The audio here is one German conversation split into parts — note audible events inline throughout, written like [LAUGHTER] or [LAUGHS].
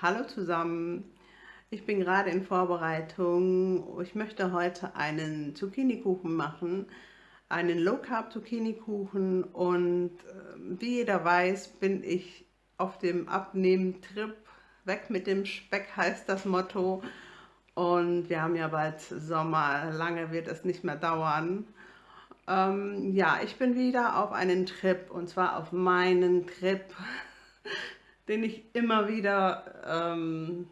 Hallo zusammen, ich bin gerade in Vorbereitung. Ich möchte heute einen Zucchini-Kuchen machen, einen Low-Carb-Zucchini-Kuchen und äh, wie jeder weiß, bin ich auf dem Abnehmen-Trip. Weg mit dem Speck heißt das Motto und wir haben ja bald Sommer, lange wird es nicht mehr dauern. Ähm, ja, ich bin wieder auf einen Trip und zwar auf meinen Trip [LAUGHS] den ich immer wieder, ähm,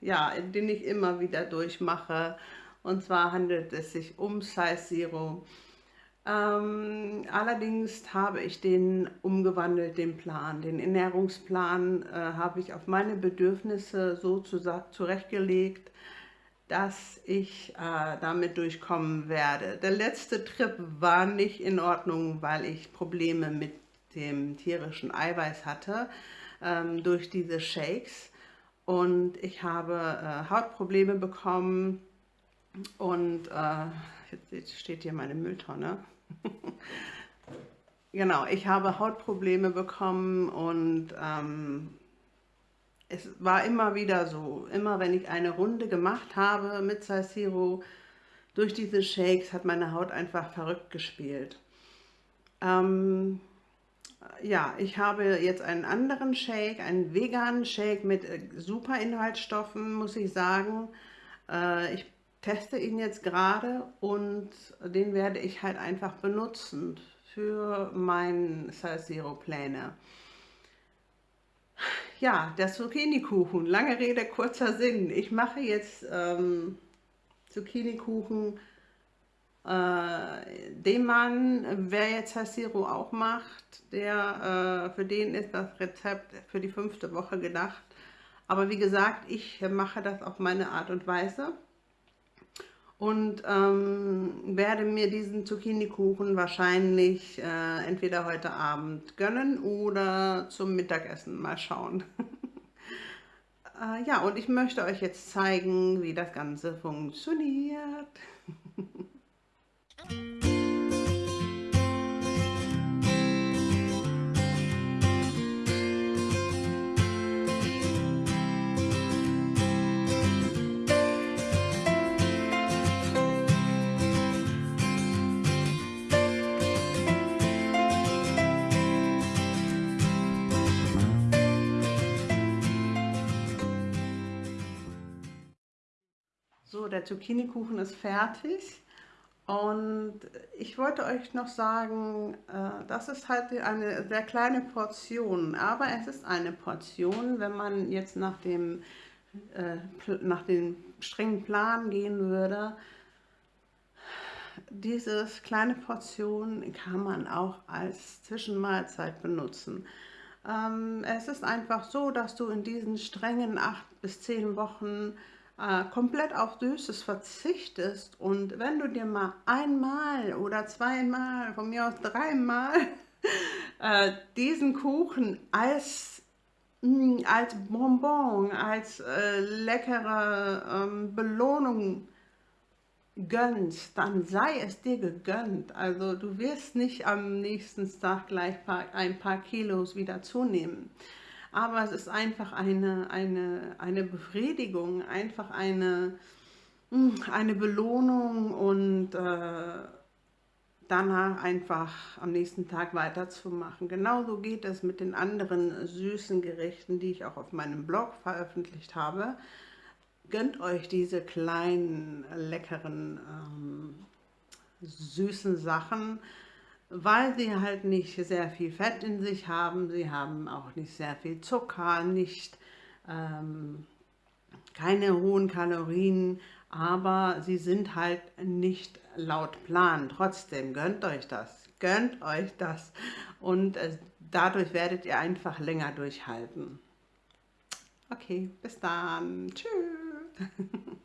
ja, den ich immer wieder durchmache. Und zwar handelt es sich um Size Zero. Ähm, allerdings habe ich den umgewandelt, den Plan. Den Ernährungsplan äh, habe ich auf meine Bedürfnisse so zurechtgelegt, dass ich äh, damit durchkommen werde. Der letzte Trip war nicht in Ordnung, weil ich Probleme mit dem tierischen Eiweiß hatte ähm, durch diese Shakes und ich habe äh, Hautprobleme bekommen und äh, jetzt steht hier meine Mülltonne. [LAUGHS] genau, ich habe Hautprobleme bekommen und ähm, es war immer wieder so, immer wenn ich eine Runde gemacht habe mit Saisiro, durch diese Shakes hat meine Haut einfach verrückt gespielt. Ähm, ja, ich habe jetzt einen anderen Shake, einen veganen Shake mit äh, super Inhaltsstoffen, muss ich sagen. Äh, ich teste ihn jetzt gerade und den werde ich halt einfach benutzen für meine Salsero-Pläne. Ja, der Zucchini-Kuchen, lange Rede, kurzer Sinn. Ich mache jetzt ähm, Zucchini-Kuchen äh, den Mann, wer jetzt Hasiro auch macht, der, äh, für den ist das Rezept für die fünfte Woche gedacht. Aber wie gesagt, ich mache das auf meine Art und Weise und ähm, werde mir diesen Zucchini-Kuchen wahrscheinlich äh, entweder heute Abend gönnen oder zum Mittagessen mal schauen. [LAUGHS] äh, ja, und ich möchte euch jetzt zeigen, wie das Ganze funktioniert. [LAUGHS] So, der Zucchini-Kuchen ist fertig. Und ich wollte euch noch sagen, äh, das ist halt eine sehr kleine Portion, aber es ist eine Portion, wenn man jetzt nach dem, äh, nach dem strengen Plan gehen würde. Diese kleine Portion kann man auch als Zwischenmahlzeit benutzen. Ähm, es ist einfach so, dass du in diesen strengen acht bis zehn Wochen äh, komplett auf Süßes verzichtest und wenn du dir mal einmal oder zweimal, von mir aus dreimal, [LAUGHS] äh, diesen Kuchen als, mh, mm, als Bonbon, als äh, leckere ähm, Belohnung gönnst, dann sei es dir gegönnt. Also du wirst nicht am nächsten Tag gleich ein paar Kilos wieder zunehmen aber es ist einfach eine, eine, eine Befriedigung, einfach eine, hm, eine Belohnung und äh, danach einfach am nächsten Tag weiterzumachen. Genauso geht es mit den anderen süßen Gerichten, die ich auch auf meinem Blog veröffentlicht habe. Gönnt euch diese kleinen, leckeren, ähm, süßen Sachen, weil sie halt nicht sehr viel Fett in sich haben. Sie haben auch nicht sehr viel Zucker, nicht ähm, keine hohen Kalorien, aber sie sind halt nicht laut Plan. Trotzdem gönnt euch das, gönnt euch das und äh, dadurch werdet ihr einfach länger durchhalten. Okay, bis dann. Tschüss. [LAUGHS]